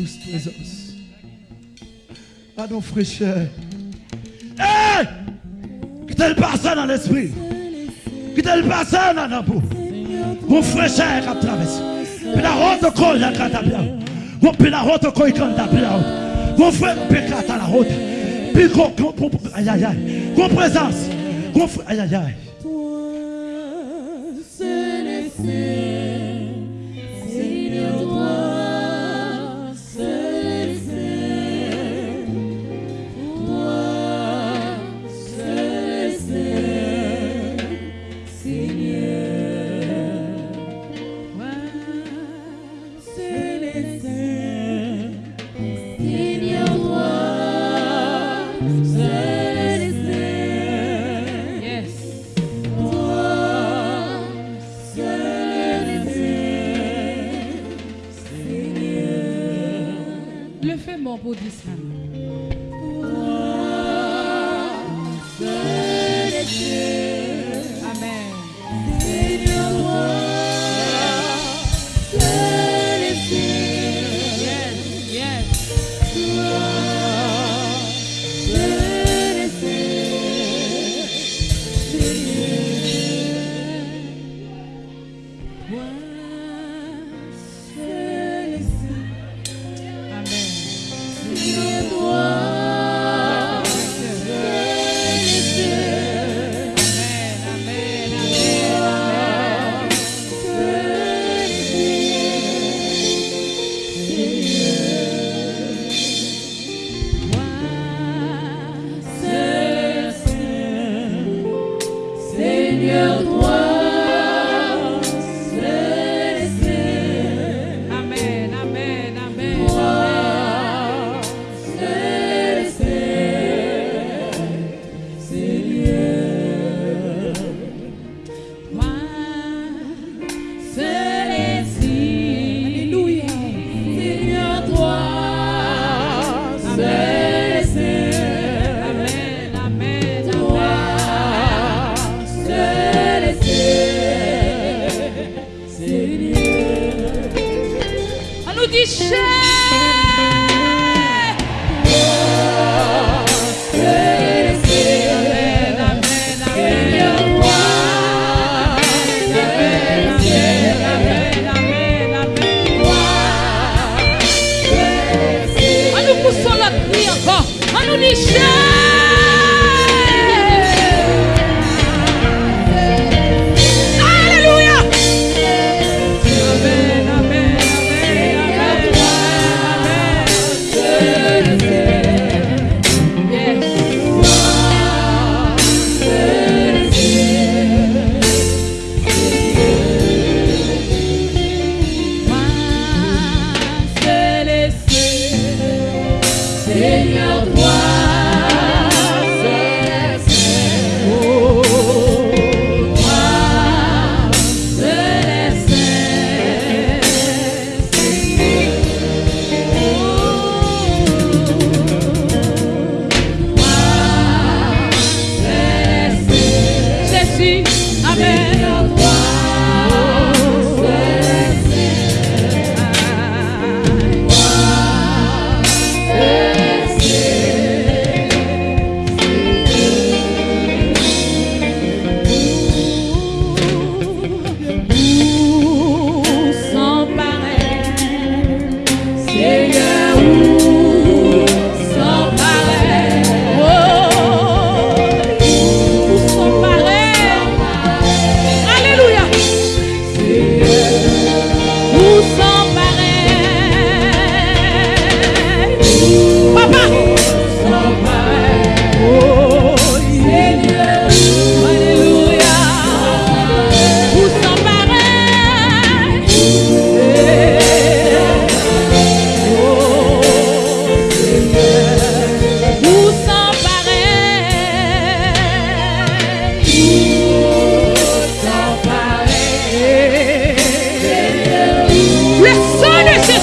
douce présence. À nos fraîcheurs. Hey! Passé dans l'esprit. Quittez le passé dans la peau. Mon fraîcheur traversé. Puis la route qu'on a bien. Mon puis la route qu'on. Mon frère à la route. Puis qu'on présence. Aïe aïe. applaudissement. La cri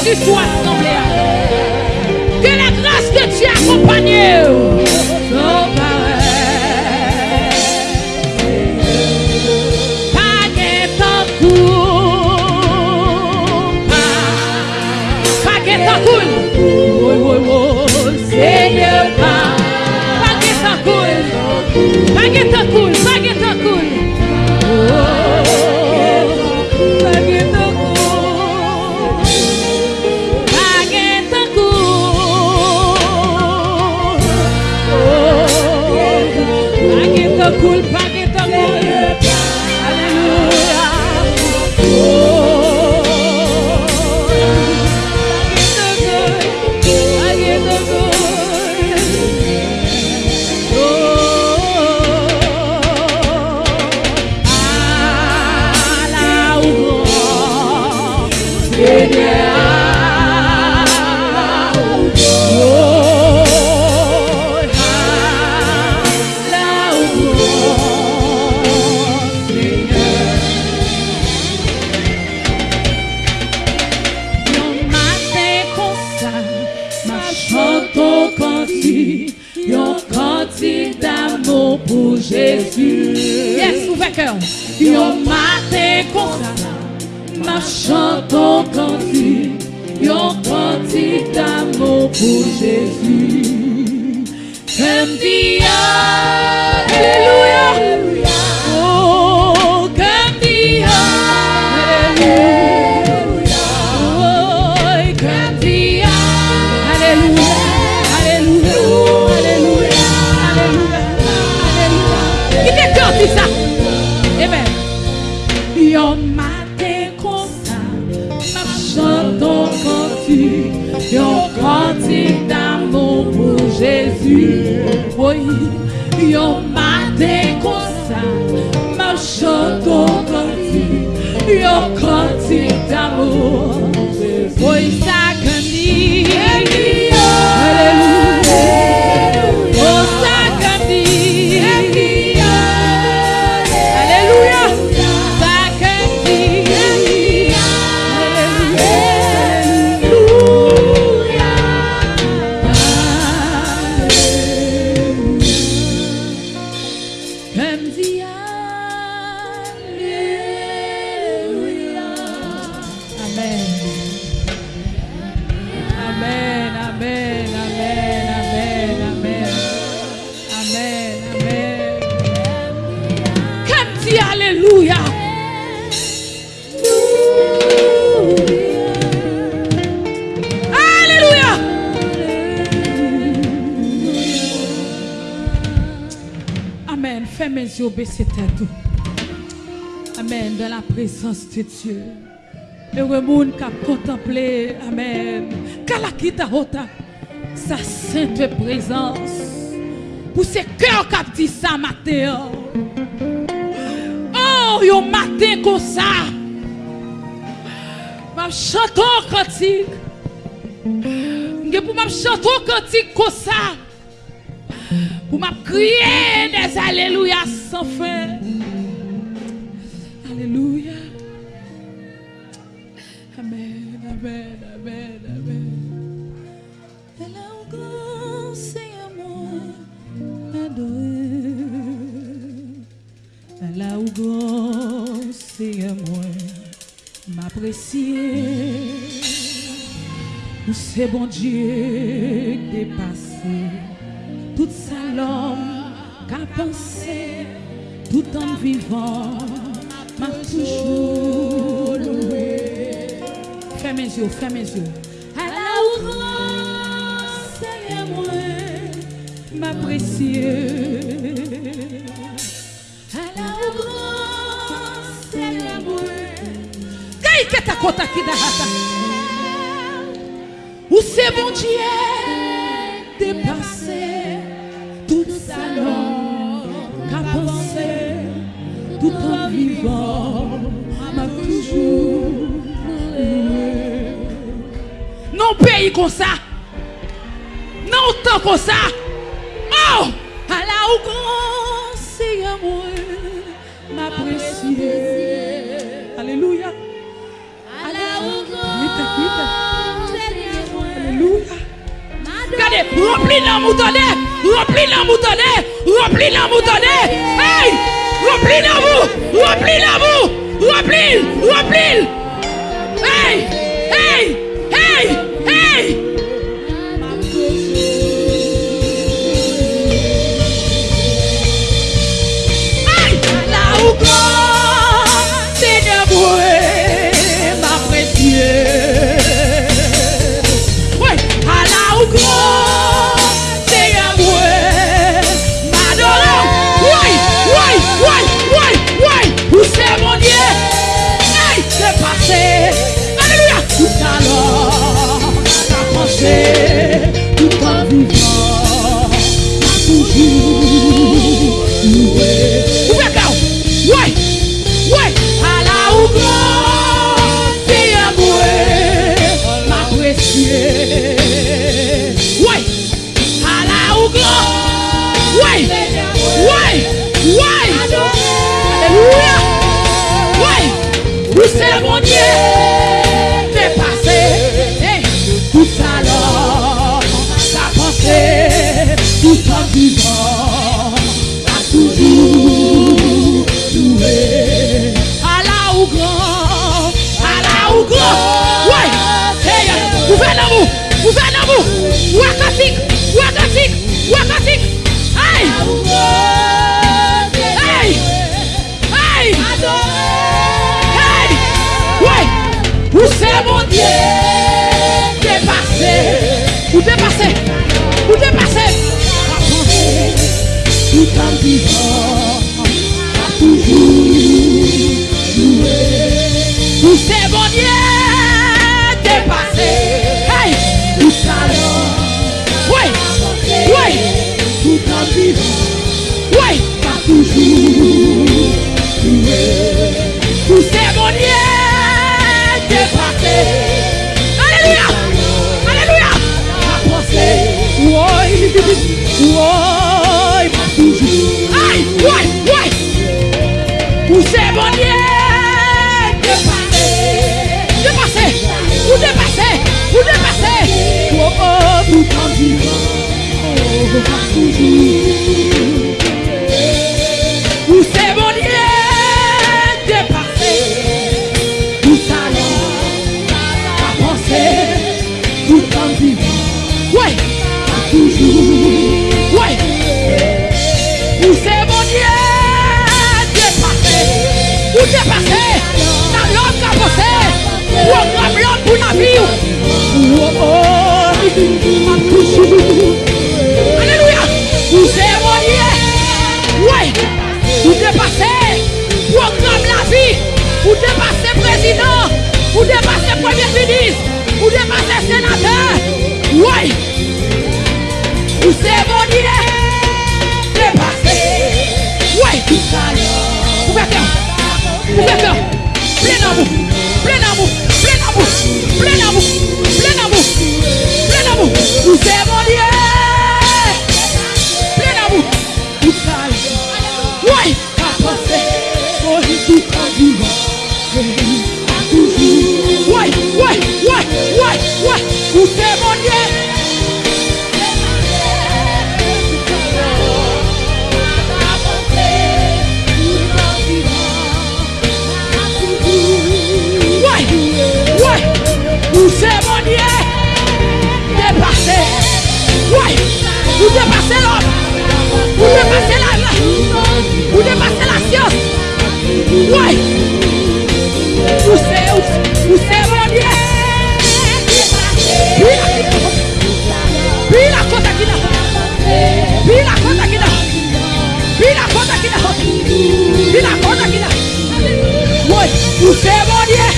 tu sois semblable. Que la grâce de Dieu accompagne. culpa cantique, yon cantique d'amour pour Jésus. Yes, ouvert cœur. Yon matin comme ça, ma chante au cantique, yon cantique d'amour pour Jésus. Comme dit Alléluia. Yon Fais mes yeux baisser tête. Amen. Dans la présence de Dieu. Heureux monde qui a contemplé. Amen. Kalakita hota. Sa sainte présence. Pour ces cœurs qui a dit ça matin. Oh, yo matin comme ça. Ma chanson cantique. Nge pour ma cantique comme ça. Pour m'a crier des alléluia sans fin. Alléluia. Amen, amen, amen, amen. Elle a un grand Seigneur moi adoré. Elle a un grand Seigneur moi m'apprécier. Où c'est bon Dieu dépassé toute sa l'homme qu'a pensé tout en vivant m'a toujours loué. Ferme mes yeux, ferme mes yeux. À la grand Seigneur moi. À la grand Seigneur moi. Gaï que ta kota qui. Où c'est bon Dieu dépassé? tout salon qu'a pensé tout en vivant m'a toujours. Non pays comme ça. Non temps comme ça. Oh à la ou grand Seigneur moi m'apprécier alléluia. À la moi alléluia Regardez, remplis la moutonne, remplis la moutonne, remplis la moutonne. Hey, remplis la mou, remplis la mou, remplis, remplis. tout en vivant, à toujours jouer. Tout c'est bon Dieu dépassé, hey. tout alors oui. oui. tout en vivant, oui. à toujours jouer. Tout c'est bon Dieu dépassé. Alléluia, alléluia, la pensée, oui, oui. Why? O demônio é.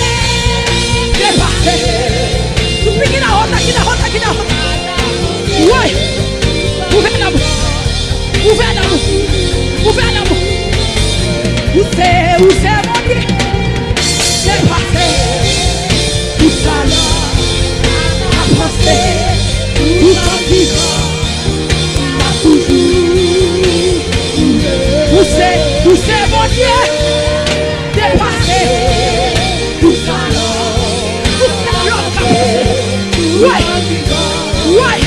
Uai! Uai!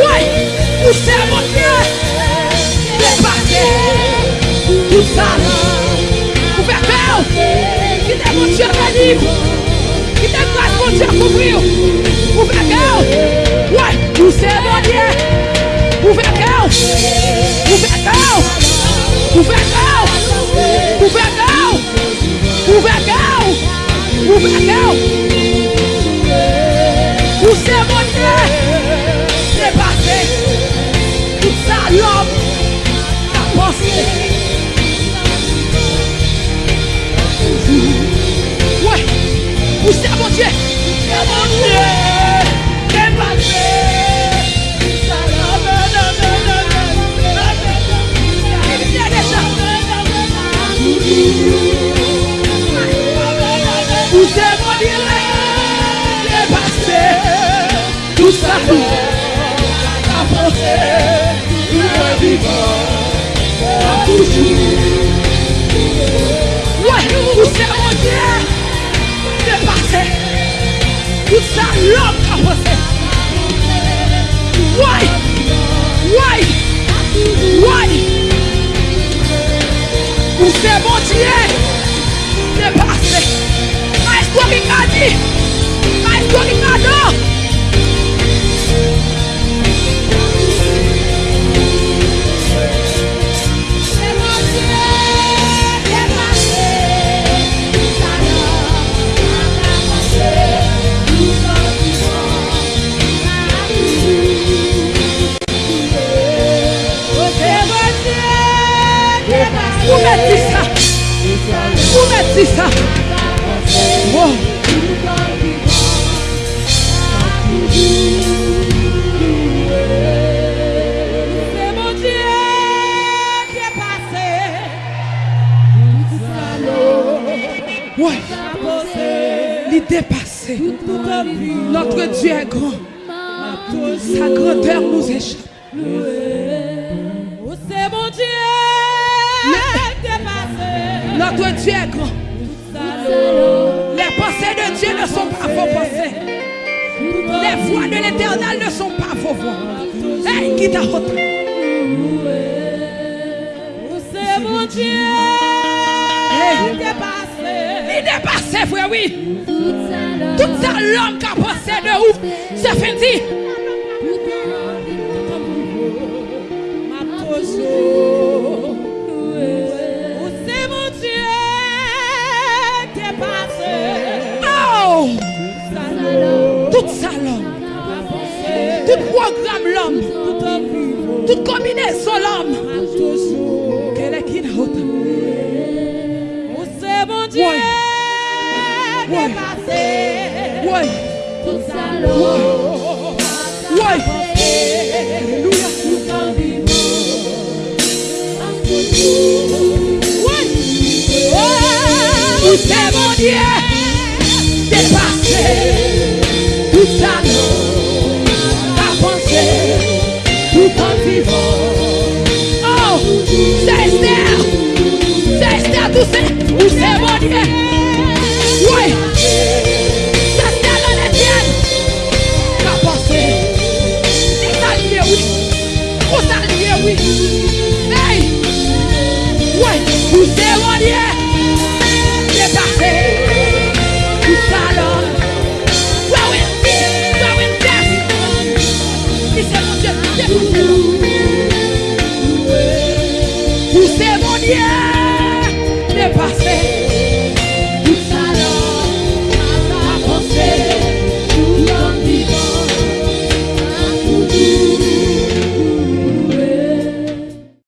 Uai! O céu é você Debate! O Sara! O papel Que debochou o carinho! está louca você. Uai, uai, uai. Você é bom de é, levasse. Mais complicado, mais complicado. Ou meti ça? Ou meti sa? Wow! Se mon diye ke pase Tout sa lo Ouè! Grand Sa grandeur nous échappe Dieu est grand. Les pensées de Dieu ne sont pas vos pensées. Les voix de l'éternel ne sont pas vos voix. Hey, qui t'a retenu? C'est mon Dieu Hey. dépassé. Il est passé, frère, oui. Tout ça, l'homme qui a pensé de où? C'est fini. Oh, l'homme. Toute combinaison, l'homme.